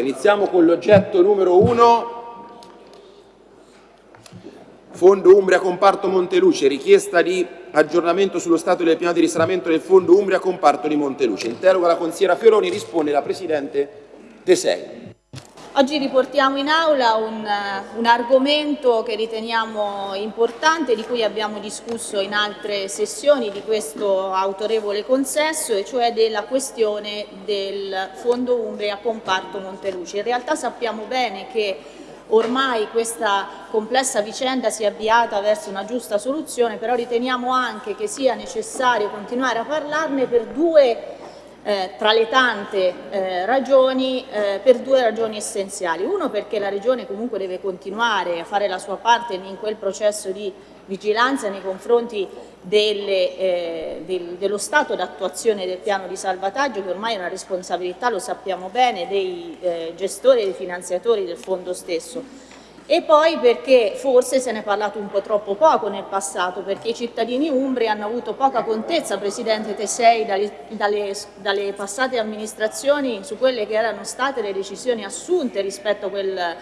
Iniziamo con l'oggetto numero uno, Fondo Umbria Comparto Monteluce, richiesta di aggiornamento sullo stato del piano di risanamento del Fondo Umbria Comparto di Monteluce. Interroga la consigliera Fioroni, risponde la Presidente Tesei. Oggi riportiamo in aula un, un, argomento che riteniamo importante, di cui abbiamo discusso in altre sessioni di questo autorevole consesso, e cioè della questione del Fondo Umbria Comparto Monteluce. In realtà sappiamo bene che ormai questa complessa vicenda si è avviata verso una giusta soluzione, però riteniamo anche che sia necessario continuare a parlarne per due eh, tra le tante eh, ragioni eh, per due ragioni essenziali. Uno perché la Regione comunque deve continuare a fare la sua parte in quel processo di vigilanza nei confronti delle, eh, del, dello stato d'attuazione del piano di salvataggio che ormai è una responsabilità, lo sappiamo bene, dei eh, gestori e dei finanziatori del fondo stesso e poi perché forse se ne è parlato un po' troppo poco nel passato, perché i cittadini umbri hanno avuto poca contezza, Presidente Tesei, dalle, dalle, dalle passate amministrazioni su quelle che erano state le decisioni assunte rispetto a quel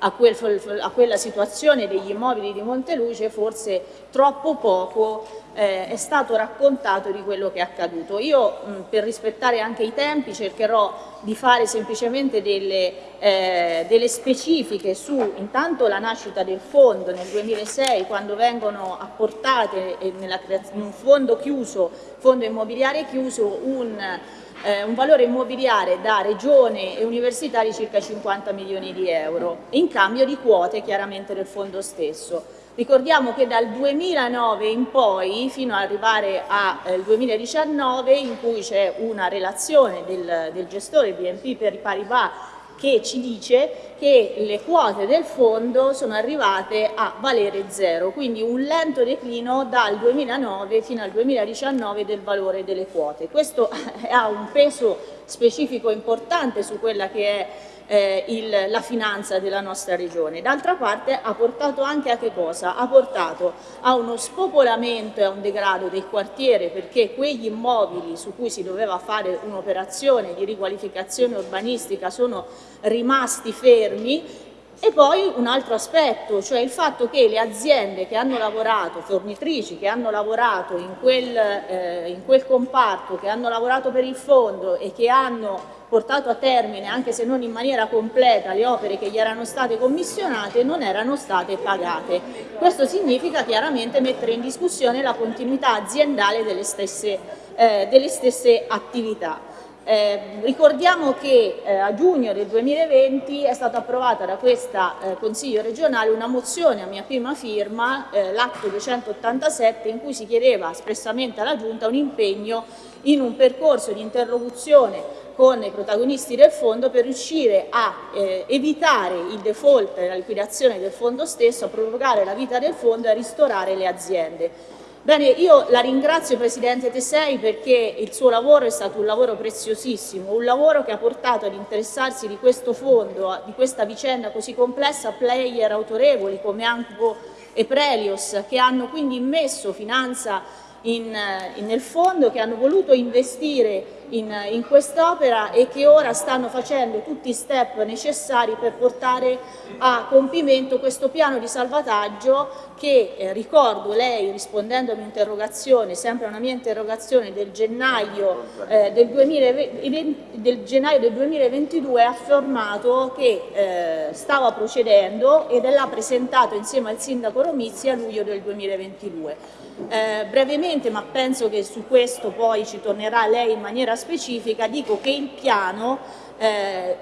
a, quel, a, quella situazione degli immobili di Monteluce forse troppo poco eh, è stato raccontato di quello che è accaduto. Io mh, per rispettare anche i tempi cercherò di fare semplicemente delle, eh, delle, specifiche su intanto la nascita del fondo nel 2006 quando vengono apportate eh, nella, in un fondo chiuso, fondo immobiliare chiuso, un eh, un valore immobiliare da regione e università di circa 50 milioni di euro, in cambio di quote chiaramente del fondo stesso. Ricordiamo che dal 2009 in poi, fino ad arrivare al eh, 2019, in cui c'è una relazione del, del gestore BNP per Paribas che ci dice che le quote del fondo sono arrivate a valere zero, quindi un lento declino dal 2009 fino al 2019 del valore delle quote. Questo ha un peso specifico importante su quella che è eh, il, la finanza della nostra regione. D'altra parte ha portato anche a che cosa? Ha portato a uno spopolamento e a un degrado del quartiere perché quegli immobili su cui si doveva fare un'operazione di riqualificazione urbanistica sono rimasti fermi e poi un altro aspetto, cioè il fatto che le aziende che hanno lavorato, fornitrici che hanno lavorato in quel, eh, in quel comparto, che hanno lavorato per il fondo e che hanno portato a termine, anche se non in maniera completa, le opere che gli erano state commissionate non erano state pagate. Questo significa chiaramente mettere in discussione la continuità aziendale delle stesse, eh, delle stesse attività. Eh, ricordiamo che eh, a giugno del 2020 è stata approvata da questo eh, Consiglio regionale una mozione a mia prima firma, eh, l'atto 287, in cui si chiedeva espressamente alla Giunta un impegno in un percorso di interlocuzione con i protagonisti del fondo per riuscire a eh, evitare il default e la liquidazione del fondo stesso, a prorogare la vita del fondo e a ristorare le aziende. Bene, io la ringrazio Presidente Tesei perché il suo lavoro è stato un lavoro preziosissimo, un lavoro che ha portato ad interessarsi di questo fondo, di questa vicenda così complessa, player autorevoli come Anco e Prelios che hanno quindi immesso finanza in, in, nel fondo, che hanno voluto investire in, in quest'opera e che ora stanno facendo tutti i step necessari per portare a compimento questo piano di salvataggio che eh, ricordo lei rispondendo a un'interrogazione, sempre a una mia interrogazione del gennaio, eh, del, 2020, del gennaio, del 2022 ha affermato che eh, stava procedendo ed l'ha presentato insieme al sindaco Romizzi a luglio del 2022. Eh, brevemente, ma penso che su questo poi ci tornerà lei in maniera specifica, dico che il piano eh,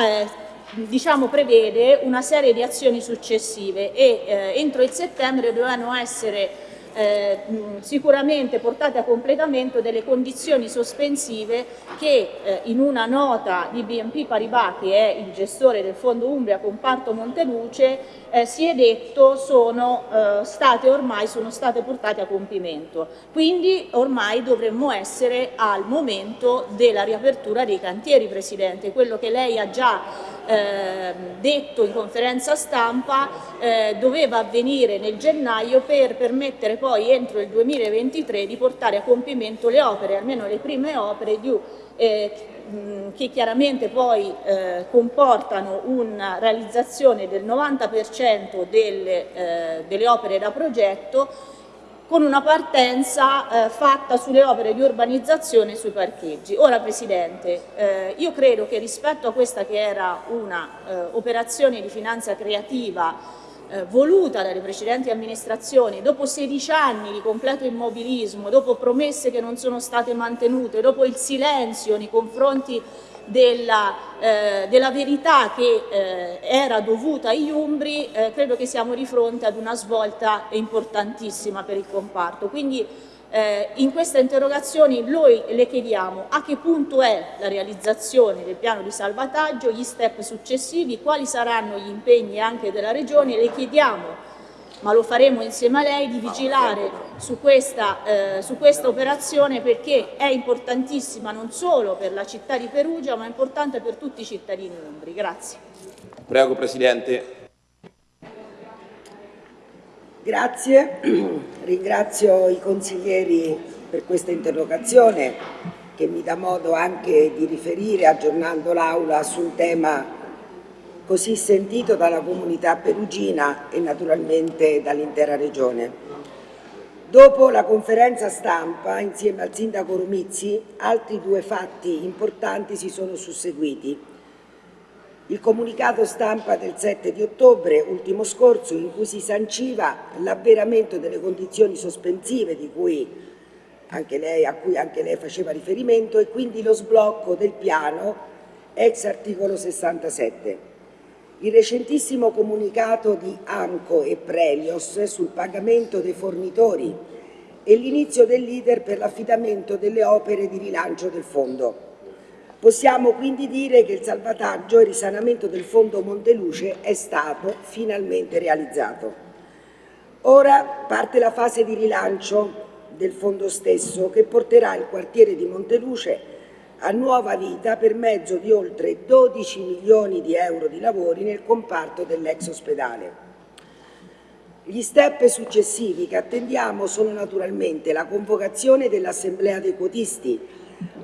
eh, diciamo, prevede una serie di azioni successive e eh, entro il settembre dovranno essere eh, sicuramente portate a completamento delle condizioni sospensive che eh, in una nota di BNP Paribas, che è il gestore del Fondo Umbria Comparto Monteluce, eh, si è detto sono eh, state ormai sono state portate a compimento. Quindi ormai dovremmo essere al momento della riapertura dei cantieri, Presidente, quello che lei ha già eh, detto in conferenza stampa eh, doveva avvenire nel gennaio per permettere poi entro il 2023 di portare a compimento le opere, almeno le prime opere di, eh, mh, che chiaramente poi eh, comportano una realizzazione del 90% delle, eh, delle opere da progetto con una partenza eh, fatta sulle opere di urbanizzazione e sui parcheggi. Ora Presidente, eh, io credo che rispetto a questa che era un'operazione eh, di finanza creativa eh, voluta dalle precedenti amministrazioni, dopo 16 anni di completo immobilismo, dopo promesse che non sono state mantenute, dopo il silenzio nei confronti della, eh, della verità che eh, era dovuta agli Umbri, eh, credo che siamo di fronte ad una svolta importantissima per il comparto. Quindi eh, in queste interrogazioni noi le chiediamo a che punto è la realizzazione del piano di salvataggio, gli step successivi, quali saranno gli impegni anche della Regione, le chiediamo ma lo faremo insieme a lei, di vigilare su questa, eh, su questa operazione perché è importantissima non solo per la città di Perugia ma è importante per tutti i cittadini umbri. Grazie. Prego Presidente. Grazie, ringrazio i consiglieri per questa interrogazione che mi dà modo anche di riferire aggiornando l'Aula su un tema così sentito dalla comunità perugina e naturalmente dall'intera regione. Dopo la conferenza stampa, insieme al sindaco Romizzi, altri due fatti importanti si sono susseguiti. Il comunicato stampa del 7 di ottobre, ultimo scorso, in cui si sanciva l'avveramento delle condizioni sospensive cui lei, a cui anche lei faceva riferimento e quindi lo sblocco del piano ex articolo 67. Il recentissimo comunicato di AMCO e Prelios sul pagamento dei fornitori e l'inizio dell'iter per l'affidamento delle opere di rilancio del fondo. Possiamo quindi dire che il salvataggio e il risanamento del fondo Monteluce è stato finalmente realizzato. Ora parte la fase di rilancio del fondo stesso che porterà il quartiere di Monteluce a nuova vita per mezzo di oltre 12 milioni di euro di lavori nel comparto dell'ex ospedale. Gli step successivi che attendiamo sono naturalmente la convocazione dell'Assemblea dei quotisti,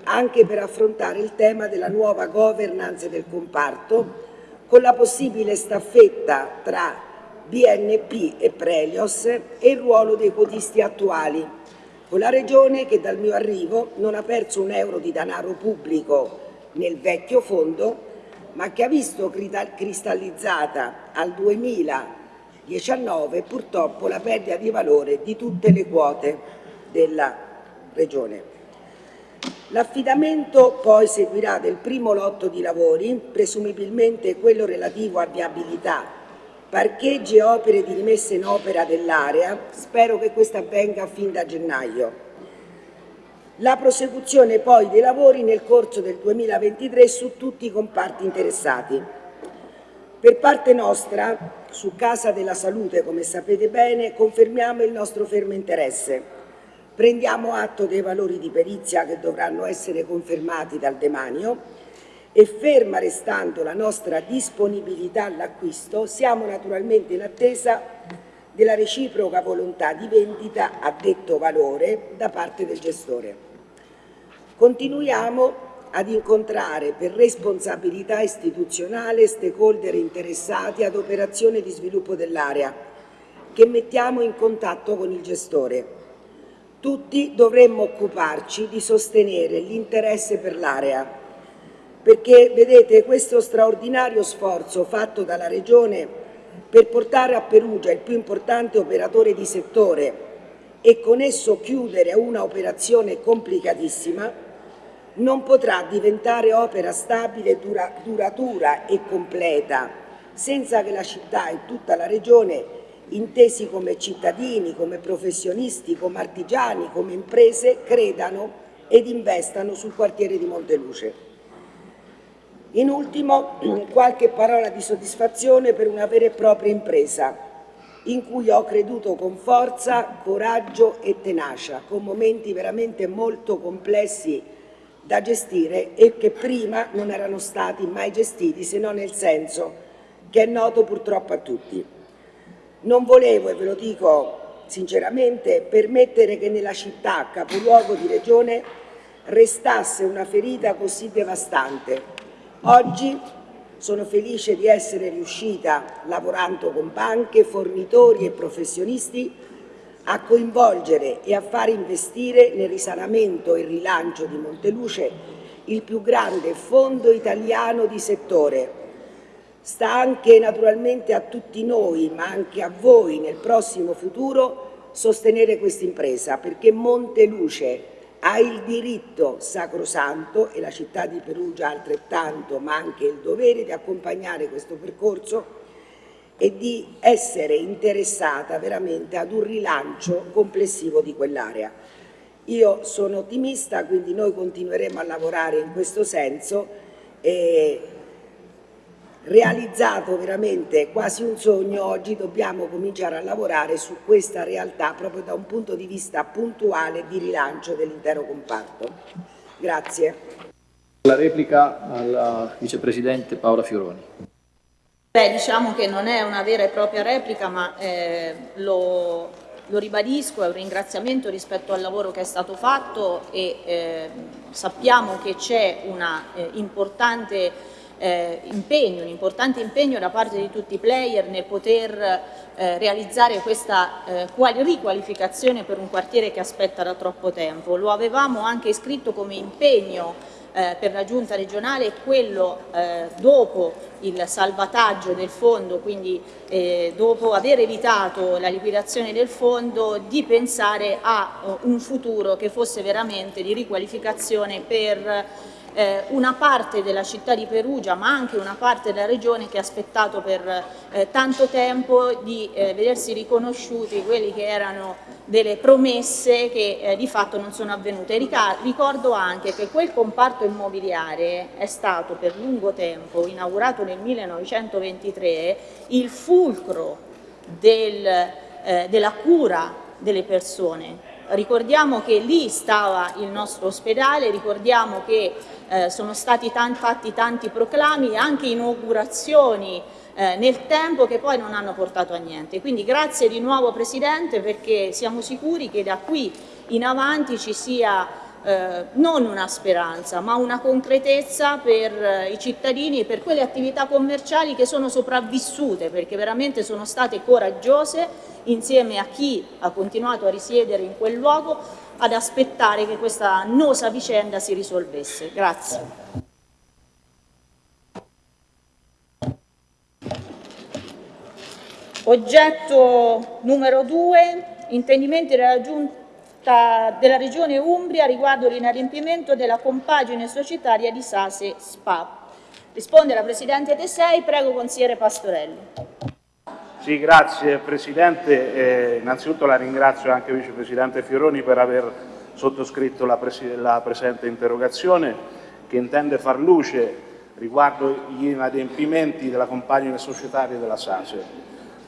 anche per affrontare il tema della nuova governance del comparto, con la possibile staffetta tra BNP e Prelios e il ruolo dei quotisti attuali, con la Regione che dal mio arrivo non ha perso un euro di denaro pubblico nel vecchio fondo, ma che ha visto cristallizzata al 2019 purtroppo la perdita di valore di tutte le quote della Regione. L'affidamento poi seguirà del primo lotto di lavori, presumibilmente quello relativo a viabilità parcheggi e opere di rimessa in opera dell'area, spero che questo avvenga fin da gennaio. La prosecuzione poi dei lavori nel corso del 2023 su tutti i comparti interessati. Per parte nostra, su Casa della Salute, come sapete bene, confermiamo il nostro fermo interesse. Prendiamo atto dei valori di perizia che dovranno essere confermati dal demanio e ferma restando la nostra disponibilità all'acquisto, siamo naturalmente in attesa della reciproca volontà di vendita a detto valore da parte del gestore. Continuiamo ad incontrare per responsabilità istituzionale stakeholder interessati ad operazioni di sviluppo dell'area che mettiamo in contatto con il gestore. Tutti dovremmo occuparci di sostenere l'interesse per l'area. Perché vedete questo straordinario sforzo fatto dalla Regione per portare a Perugia il più importante operatore di settore e con esso chiudere una operazione complicatissima non potrà diventare opera stabile, dura, duratura e completa senza che la città e tutta la Regione, intesi come cittadini, come professionisti, come artigiani, come imprese, credano ed investano sul quartiere di Monteluce. In ultimo, qualche parola di soddisfazione per una vera e propria impresa, in cui ho creduto con forza, coraggio e tenacia, con momenti veramente molto complessi da gestire e che prima non erano stati mai gestiti, se non nel senso che è noto purtroppo a tutti. Non volevo, e ve lo dico sinceramente, permettere che nella città, capoluogo di regione, restasse una ferita così devastante. Oggi sono felice di essere riuscita, lavorando con banche, fornitori e professionisti, a coinvolgere e a far investire nel risanamento e rilancio di Monteluce il più grande fondo italiano di settore. Sta anche naturalmente a tutti noi, ma anche a voi nel prossimo futuro, sostenere questa impresa, perché Monteluce ha il diritto sacrosanto, e la città di Perugia altrettanto, ma anche il dovere di accompagnare questo percorso e di essere interessata veramente ad un rilancio complessivo di quell'area. Io sono ottimista, quindi noi continueremo a lavorare in questo senso e realizzato veramente quasi un sogno, oggi dobbiamo cominciare a lavorare su questa realtà proprio da un punto di vista puntuale di rilancio dell'intero comparto. Grazie. La replica alla vicepresidente Paola Fioroni. Beh, diciamo che non è una vera e propria replica, ma eh, lo, lo, ribadisco, è un ringraziamento rispetto al lavoro che è stato fatto e eh, sappiamo che c'è una eh, importante eh, impegno, un importante impegno da parte di tutti i player nel poter eh, realizzare questa eh, riqualificazione per un quartiere che aspetta da troppo tempo. Lo avevamo anche iscritto come impegno eh, per la giunta regionale quello eh, dopo il salvataggio del fondo, quindi eh, dopo aver evitato la liquidazione del fondo, di pensare a un futuro che fosse veramente di riqualificazione per eh, una parte della città di Perugia ma anche una parte della regione che ha aspettato per eh, tanto tempo di eh, vedersi riconosciuti quelli che erano delle promesse che eh, di fatto non sono avvenute. Ricordo anche che quel comparto immobiliare è stato per lungo tempo, inaugurato nel 1923, il fulcro del, eh, della cura delle persone Ricordiamo che lì stava il nostro ospedale, ricordiamo che eh, sono stati tanti, fatti tanti proclami e anche inaugurazioni eh, nel tempo che poi non hanno portato a niente. Quindi grazie di nuovo Presidente perché siamo sicuri che da qui in avanti ci sia eh, non una speranza ma una concretezza per eh, i cittadini e per quelle attività commerciali che sono sopravvissute perché veramente sono state coraggiose insieme a chi ha continuato a risiedere in quel luogo ad aspettare che questa annosa vicenda si risolvesse. Grazie. Oggetto numero due, intendimenti della Giunta della Regione Umbria riguardo l'inadempimento della compagine societaria di Sase SPA. Risponde la Presidente Tesei, prego consigliere Pastorelli. Sì, grazie Presidente. Eh, innanzitutto la ringrazio anche Vicepresidente Fioroni per aver sottoscritto la, la presente interrogazione che intende far luce riguardo gli inadempimenti della compagine societaria della SASE.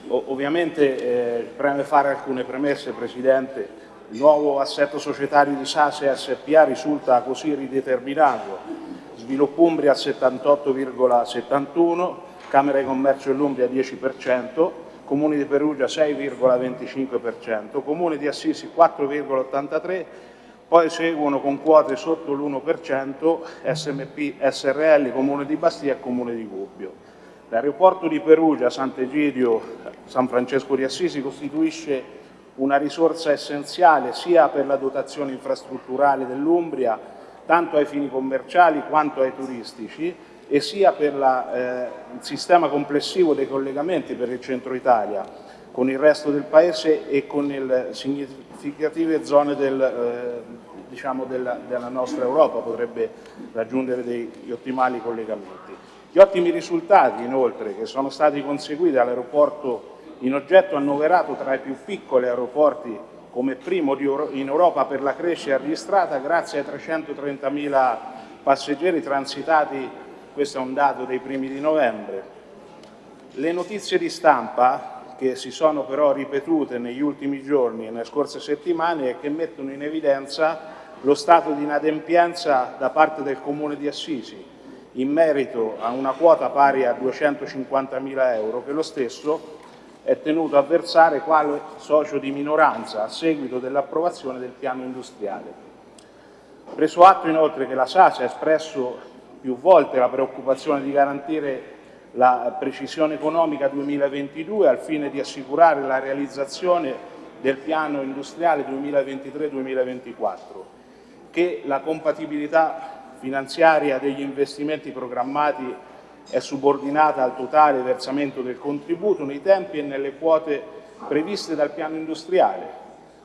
O ovviamente eh, preme fare alcune premesse, Presidente, il nuovo assetto societario di Sase SPA risulta così rideterminato. Sviluppo Umbria 78,71, Camera di Commercio dell'Umbria 10%, Comuni di Perugia 6,25%, Comune di Assisi 4,83%, poi seguono con quote sotto l'1% SMP SRL, Comune di Bastia e Comune di Gubbio. L'aeroporto di Perugia, Sant'Egidio, San Francesco di Assisi costituisce una risorsa essenziale sia per la dotazione infrastrutturale dell'Umbria, tanto ai fini commerciali quanto ai turistici, e sia per la, eh, il sistema complessivo dei collegamenti per il centro Italia con il resto del Paese e con le significative zone del, eh, diciamo della, della, nostra Europa, potrebbe raggiungere degli ottimali collegamenti. Gli ottimi risultati inoltre che sono stati conseguiti all'aeroporto in oggetto annoverato tra i più piccoli aeroporti come primo in Europa per la crescita registrata grazie ai 330.000 passeggeri transitati, questo è un dato dei primi di novembre. Le notizie di stampa che si sono però ripetute negli ultimi giorni e nelle scorse settimane e che mettono in evidenza lo stato di inadempienza da parte del Comune di Assisi in merito a una quota pari a 250.000 euro che lo stesso è tenuto a versare quale socio di minoranza a seguito dell'approvazione del piano industriale. Preso atto inoltre che la SAS ha espresso più volte la preoccupazione di garantire la precisione economica 2022 al fine di assicurare la realizzazione del piano industriale 2023-2024, che la compatibilità finanziaria degli investimenti programmati è subordinata al totale versamento del contributo nei tempi e nelle quote previste dal piano industriale,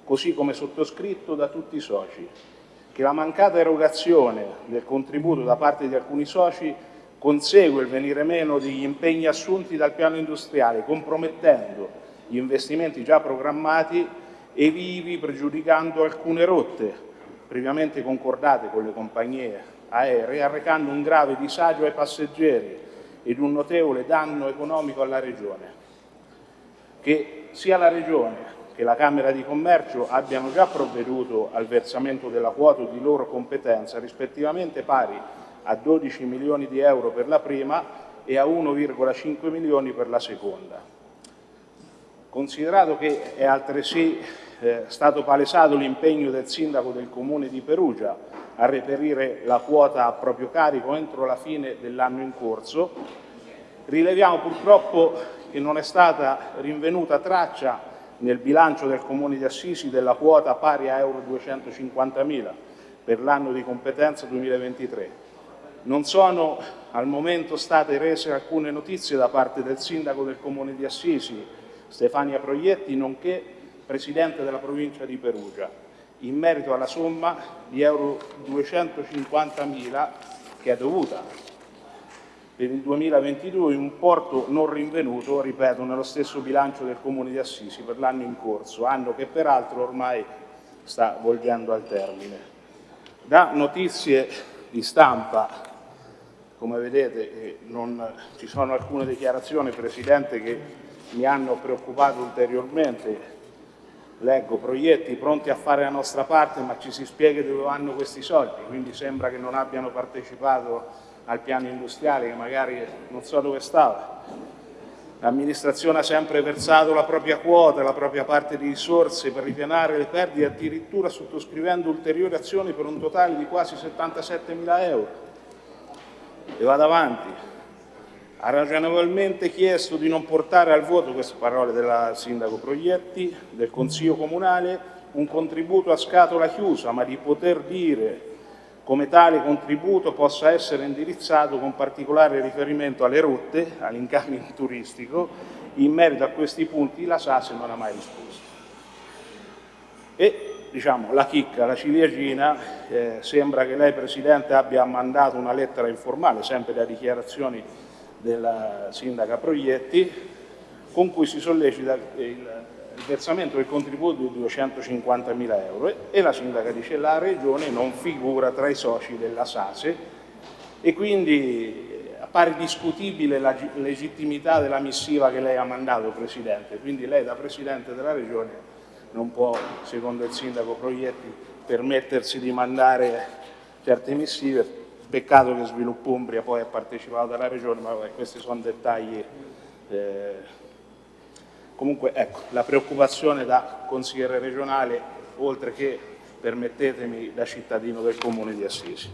così come sottoscritto da tutti i soci, che la mancata erogazione del contributo da parte di alcuni soci consegue il venire meno degli impegni assunti dal piano industriale, compromettendo gli investimenti già programmati e vivi pregiudicando alcune rotte previamente concordate con le compagnie aeree, arrecando un grave disagio ai passeggeri ed un notevole danno economico alla Regione. Che sia la Regione che la Camera di Commercio abbiano già provveduto al versamento della quota di loro competenza, rispettivamente pari a 12 milioni di euro per la prima e a 1,5 milioni per la seconda. Considerato che è altresì eh, stato palesato l'impegno del Sindaco del Comune di Perugia a reperire la quota a proprio carico entro la fine dell'anno in corso, rileviamo purtroppo che non è stata rinvenuta traccia nel bilancio del Comune di Assisi della quota pari a euro 250.000 per l'anno di competenza 2023. Non sono al momento state rese alcune notizie da parte del Sindaco del Comune di Assisi, Stefania Proietti, nonché Presidente della provincia di Perugia, in merito alla somma di euro 250.000 che è dovuta per il 2022 un porto non rinvenuto, ripeto, nello stesso bilancio del Comune di Assisi per l'anno in corso, anno che peraltro ormai sta volgendo al termine. Da notizie di stampa, come vedete, eh, non, ci sono alcune dichiarazioni, Presidente, che mi hanno preoccupato ulteriormente. Leggo proietti pronti a fare la nostra parte, ma ci si spiega dove vanno questi soldi, quindi sembra che non abbiano partecipato al piano industriale, che magari non so dove stava. L'amministrazione ha sempre versato la propria quota, la propria parte di risorse per ripianare le perdite, addirittura sottoscrivendo ulteriori azioni per un totale di quasi 77 mila euro. E vado avanti ha ragionevolmente chiesto di non portare al voto, queste parole della Sindaco Proietti, del Consiglio Comunale, un contributo a scatola chiusa, ma di poter dire come tale contributo possa essere indirizzato con particolare riferimento alle rotte, all'incamino turistico, in merito a questi punti la SASE non ha mai risposto. E diciamo, la chicca, la ciliegina, eh, sembra che lei Presidente abbia mandato una lettera informale, sempre da dichiarazioni della sindaca Proietti, con cui si sollecita il, versamento del contributo di 250.000 euro e la sindaca dice la regione non figura tra i soci della SASE e quindi appare discutibile la legittimità della missiva che lei ha mandato Presidente, quindi lei da Presidente della regione non può, secondo il sindaco Proietti, permettersi di mandare certe missive Peccato che Sviluppo Umbria poi ha partecipato alla Regione, ma vabbè, questi sono dettagli. Eh. Comunque, ecco, la preoccupazione da consigliere regionale, oltre che, permettetemi, da cittadino del Comune di Assisi.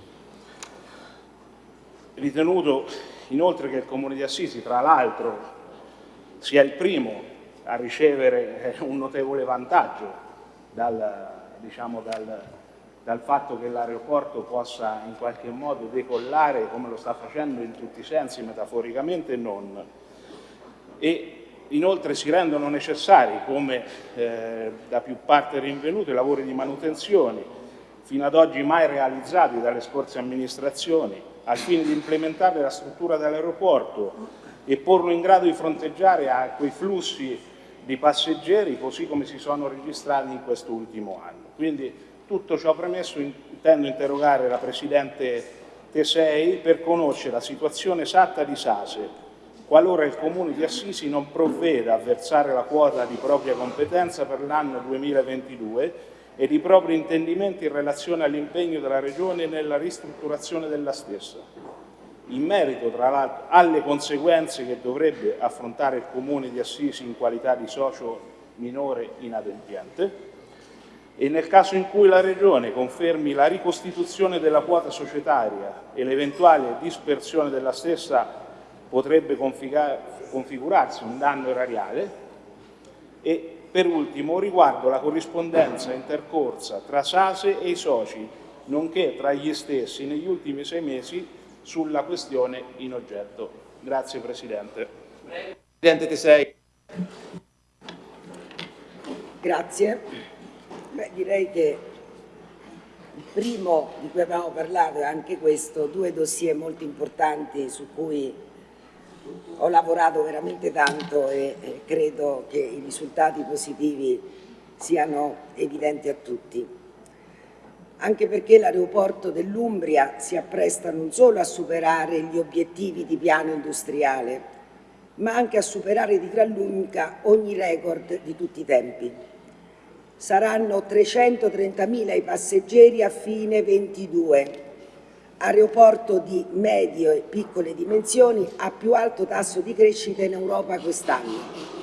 Ritenuto inoltre che il Comune di Assisi, tra l'altro, sia il primo a ricevere un notevole vantaggio dal, diciamo, dal, dal fatto che l'aeroporto possa in qualche modo decollare come lo sta facendo in tutti i sensi, metaforicamente non. E inoltre si rendono necessari, come eh, da più parte rinvenuto, i lavori di manutenzione, fino ad oggi mai realizzati dalle scorse amministrazioni, al fine di implementare la struttura dell'aeroporto e porlo in grado di fronteggiare a quei flussi di passeggeri così come si sono registrati in quest'ultimo anno. Quindi tutto ciò premesso intendo interrogare la Presidente Tesei per conoscere la situazione esatta di Sase, qualora il Comune di Assisi non provveda a versare la quota di propria competenza per l'anno 2022 e i propri intendimenti in relazione all'impegno della Regione nella ristrutturazione della stessa. In merito, tra l'altro, alle conseguenze che dovrebbe affrontare il Comune di Assisi in qualità di socio minore inadempiente, e nel caso in cui la Regione confermi la ricostituzione della quota societaria e l'eventuale dispersione della stessa potrebbe configurarsi un danno erariale e per ultimo riguardo la corrispondenza intercorsa tra SASE e i soci, nonché tra gli stessi negli ultimi sei mesi sulla questione in oggetto. Grazie Presidente. Presidente Tesei. Grazie. Beh, direi che il primo di cui abbiamo parlato è anche questo, due dossier molto importanti su cui ho lavorato veramente tanto e credo che i risultati positivi siano evidenti a tutti. Anche perché l'aeroporto dell'Umbria si appresta non solo a superare gli obiettivi di piano industriale, ma anche a superare di gran lunga ogni record di tutti i tempi saranno 330.000 i passeggeri a fine 22. Aeroporto di medie e piccole dimensioni a più alto tasso di crescita in Europa quest'anno.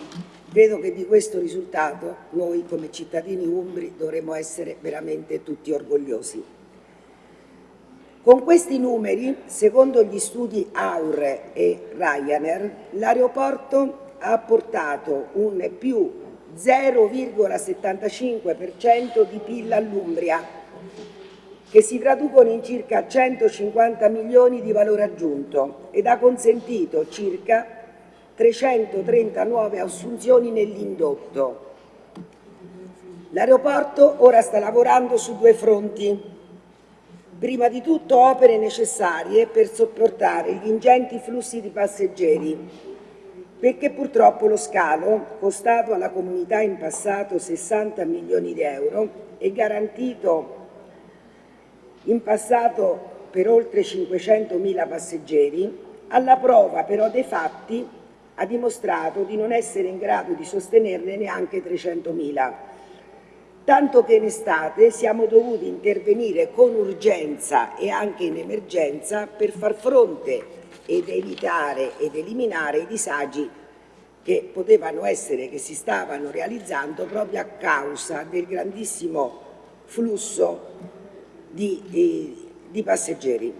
Credo che di questo risultato noi come cittadini umbri dovremmo essere veramente tutti orgogliosi. Con questi numeri, secondo gli studi Aure e Ryanair, l'aeroporto ha portato un più 0,75% di PIL all'Umbria, che si traducono in circa 150 milioni di valore aggiunto ed ha consentito circa 330 nuove assunzioni nell'indotto. L'aeroporto ora sta lavorando su due fronti. Prima di tutto opere necessarie per sopportare gli ingenti flussi di passeggeri perché purtroppo lo scalo, costato alla comunità in passato 60 milioni di euro e garantito in passato per oltre 500.000 passeggeri, alla prova però dei fatti ha dimostrato di non essere in grado di sostenerne neanche 300.000, tanto che in estate siamo dovuti intervenire con urgenza e anche in emergenza per far fronte ed evitare ed eliminare i disagi che potevano essere, che si stavano realizzando proprio a causa del grandissimo flusso di, di, di passeggeri.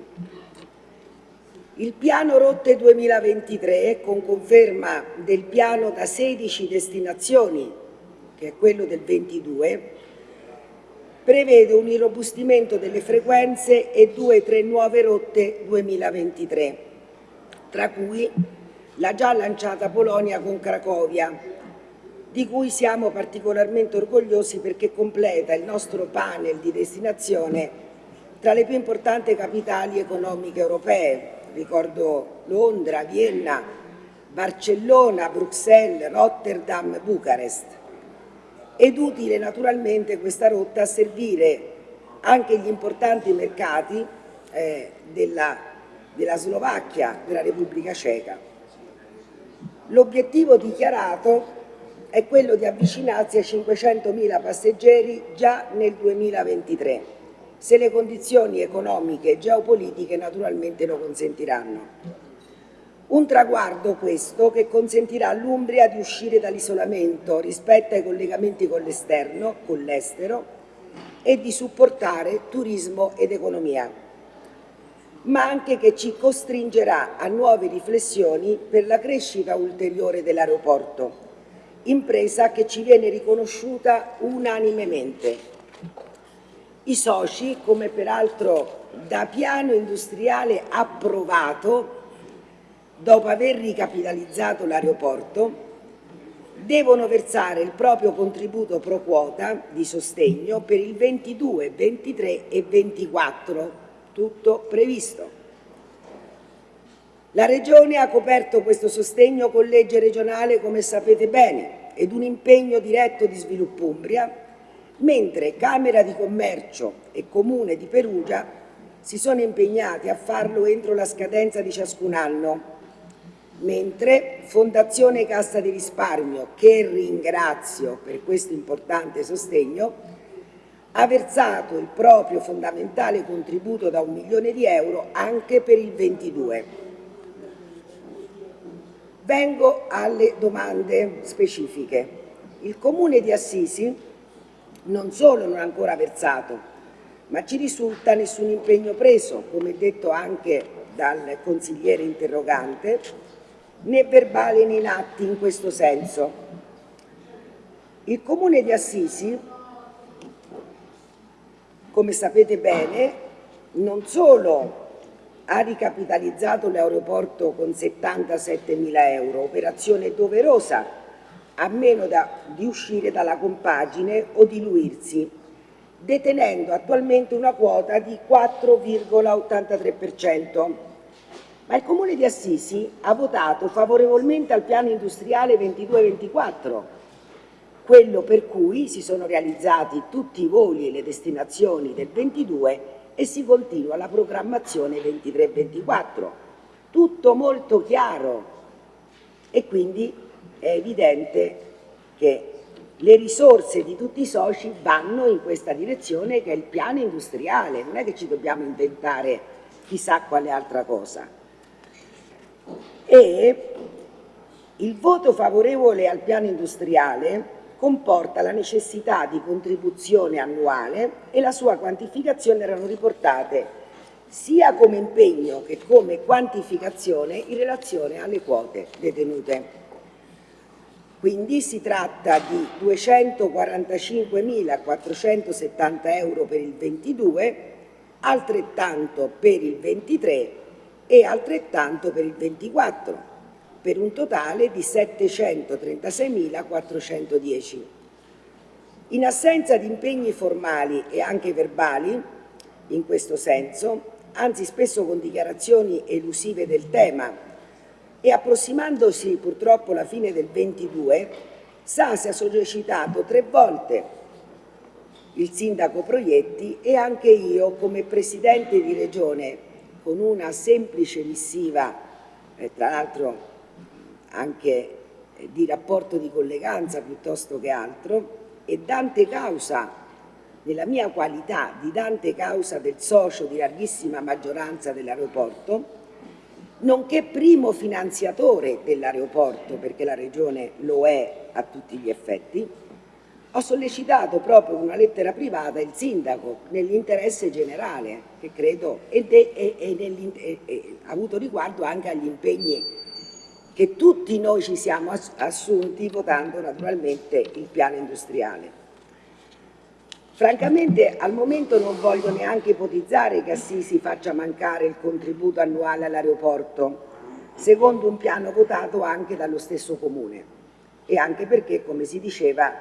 Il piano Rotte 2023, con conferma del piano da 16 destinazioni, che è quello del 22, prevede un irrobustimento delle frequenze e due o tre nuove rotte 2023 tra cui la già lanciata Polonia con Cracovia, di cui siamo particolarmente orgogliosi perché completa il nostro panel di destinazione tra le più importanti capitali economiche europee. Ricordo Londra, Vienna, Barcellona, Bruxelles, Rotterdam, Bucarest. Ed utile naturalmente questa rotta a servire anche gli importanti mercati eh, della della Slovacchia, della Repubblica Ceca. L'obiettivo dichiarato è quello di avvicinarsi a 500.000 passeggeri già nel 2023, se le condizioni economiche e geopolitiche naturalmente lo consentiranno. Un traguardo questo che consentirà all'Umbria di uscire dall'isolamento rispetto ai collegamenti con l'esterno, con l'estero, e di supportare turismo ed economia ma anche che ci costringerà a nuove riflessioni per la crescita ulteriore dell'aeroporto, impresa che ci viene riconosciuta unanimemente. I soci, come peraltro da piano industriale approvato, dopo aver ricapitalizzato l'aeroporto, devono versare il proprio contributo pro quota di sostegno per il 22, 23 e 24 tutto previsto. La Regione ha coperto questo sostegno con legge regionale, come sapete bene, ed un impegno diretto di Sviluppo Umbria, mentre Camera di Commercio e Comune di Perugia si sono impegnati a farlo entro la scadenza di ciascun anno, mentre Fondazione Cassa di Risparmio, che ringrazio per questo importante sostegno, ha versato il proprio fondamentale contributo da un milione di euro anche per il 22. Vengo alle domande specifiche. Il Comune di Assisi non solo non ha ancora versato, ma ci risulta nessun impegno preso, come detto anche dal consigliere interrogante, né verbali né in atti in questo senso. Il Comune di Assisi, come sapete bene, non solo ha ricapitalizzato l'aeroporto con 77.000 euro, operazione doverosa a meno da, di uscire dalla compagine o diluirsi, detenendo attualmente una quota di 4,83%. Ma il Comune di Assisi ha votato favorevolmente al piano industriale 22-24, quello per cui si sono realizzati tutti i voli e le destinazioni del 22 e si continua la programmazione 23-24. Tutto molto chiaro e quindi è evidente che le risorse di tutti i soci vanno in questa direzione che è il piano industriale, non è che ci dobbiamo inventare chissà quale altra cosa. E il voto favorevole al piano industriale comporta la necessità di contribuzione annuale e la sua quantificazione erano riportate sia come impegno che come quantificazione in relazione alle quote detenute. Quindi si tratta di 245.470 euro per il 22, altrettanto per il 23 e altrettanto per il 24, per un totale di 736.410. In assenza di impegni formali e anche verbali, in questo senso, anzi spesso con dichiarazioni elusive del tema e approssimandosi purtroppo la fine del 22, Sasi ha sollecitato tre volte il sindaco Proietti e anche io come presidente di regione con una semplice missiva, eh, tra l'altro anche eh, di rapporto di colleganza piuttosto che altro, e dante causa, nella mia qualità di dante causa del socio di larghissima maggioranza dell'aeroporto, nonché primo finanziatore dell'aeroporto, perché la Regione lo è a tutti gli effetti, ho sollecitato proprio una lettera privata il sindaco nell'interesse generale, che credo è, ha avuto riguardo anche agli impegni che tutti noi ci siamo assunti votando naturalmente il piano industriale. Francamente al momento non voglio neanche ipotizzare che Assisi faccia mancare il contributo annuale all'aeroporto, secondo un piano votato anche dallo stesso Comune e anche perché, come si diceva,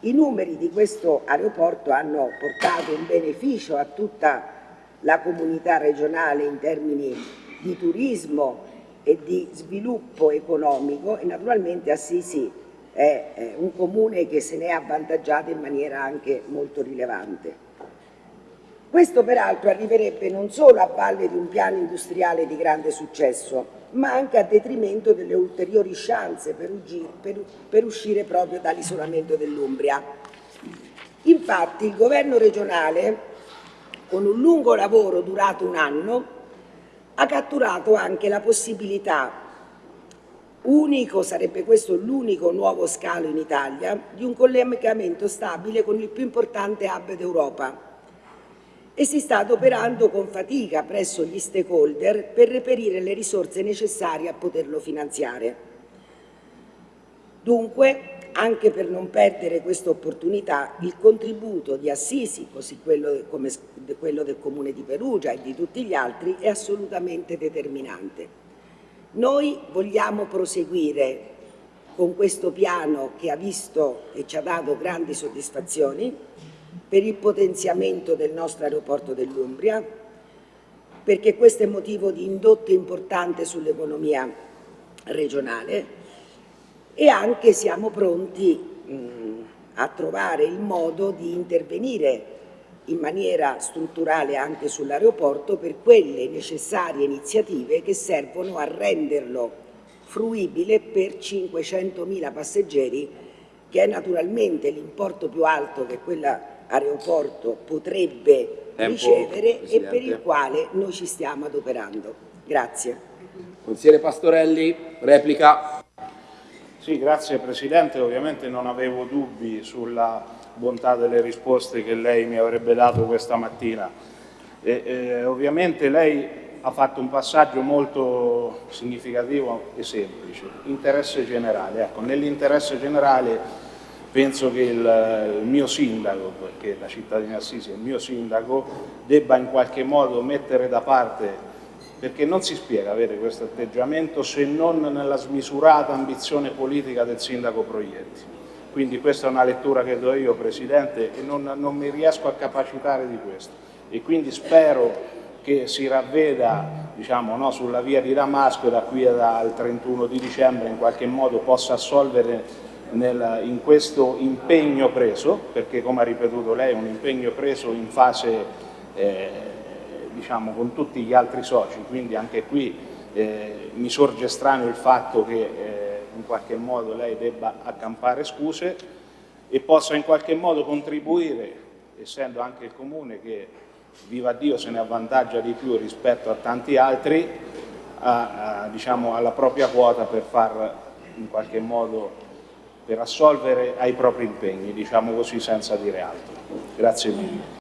i numeri di questo aeroporto hanno portato un beneficio a tutta la comunità regionale in termini di turismo e di sviluppo economico e naturalmente Assisi è un comune che se ne è avvantaggiato in maniera anche molto rilevante. Questo peraltro arriverebbe non solo a valle di un piano industriale di grande successo, ma anche a detrimento delle ulteriori chance per, per, per uscire proprio dall'isolamento dell'Umbria. Infatti il governo regionale, con un lungo lavoro durato un anno, ha catturato anche la possibilità Unico, sarebbe questo l'unico nuovo scalo in Italia, di un collegamento stabile con il più importante hub d'Europa e si sta adoperando con fatica presso gli stakeholder per reperire le risorse necessarie a poterlo finanziare. Dunque, anche per non perdere questa opportunità, il contributo di Assisi, così quello, come quello del Comune di Perugia e di tutti gli altri, è assolutamente determinante. Noi vogliamo proseguire con questo piano che ha visto e ci ha dato grandi soddisfazioni per il potenziamento del nostro aeroporto dell'Umbria, perché questo è motivo di indotto importante sull'economia regionale e anche siamo pronti mh, a trovare il modo di intervenire in maniera strutturale anche sull'aeroporto per quelle necessarie iniziative che servono a renderlo fruibile per 500.000 passeggeri che è naturalmente l'importo più alto che quell'aeroporto potrebbe Tempo, ricevere Presidente. e per il quale noi ci stiamo adoperando. Grazie. Consigliere Pastorelli, replica. Sì, grazie Presidente, ovviamente non avevo dubbi sulla bontà delle risposte che lei mi avrebbe dato questa mattina. E, eh, ovviamente lei ha fatto un passaggio molto significativo e semplice, interesse generale. Ecco, nell'interesse generale penso che il, il, mio sindaco, perché la città di Assisi è il mio sindaco, debba in qualche modo mettere da parte perché non si spiega avere questo atteggiamento se non nella smisurata ambizione politica del sindaco Proietti. Quindi questa è una lettura che do io, Presidente, e non, non mi riesco a capacitare di questo. E quindi spero che si ravveda diciamo, no, sulla via di Damasco da qui al 31 di dicembre in qualche modo possa assolvere nel, in questo impegno preso, perché come ha ripetuto lei è un impegno preso in fase eh, diciamo, con tutti gli altri soci, quindi anche qui eh, mi sorge strano il fatto che eh, in qualche modo lei debba accampare scuse e possa in qualche modo contribuire, essendo anche il Comune che viva Dio se ne avvantaggia di più rispetto a tanti altri, a, a, diciamo, alla propria quota per far in qualche modo per assolvere ai propri impegni, diciamo così senza dire altro. Grazie mille.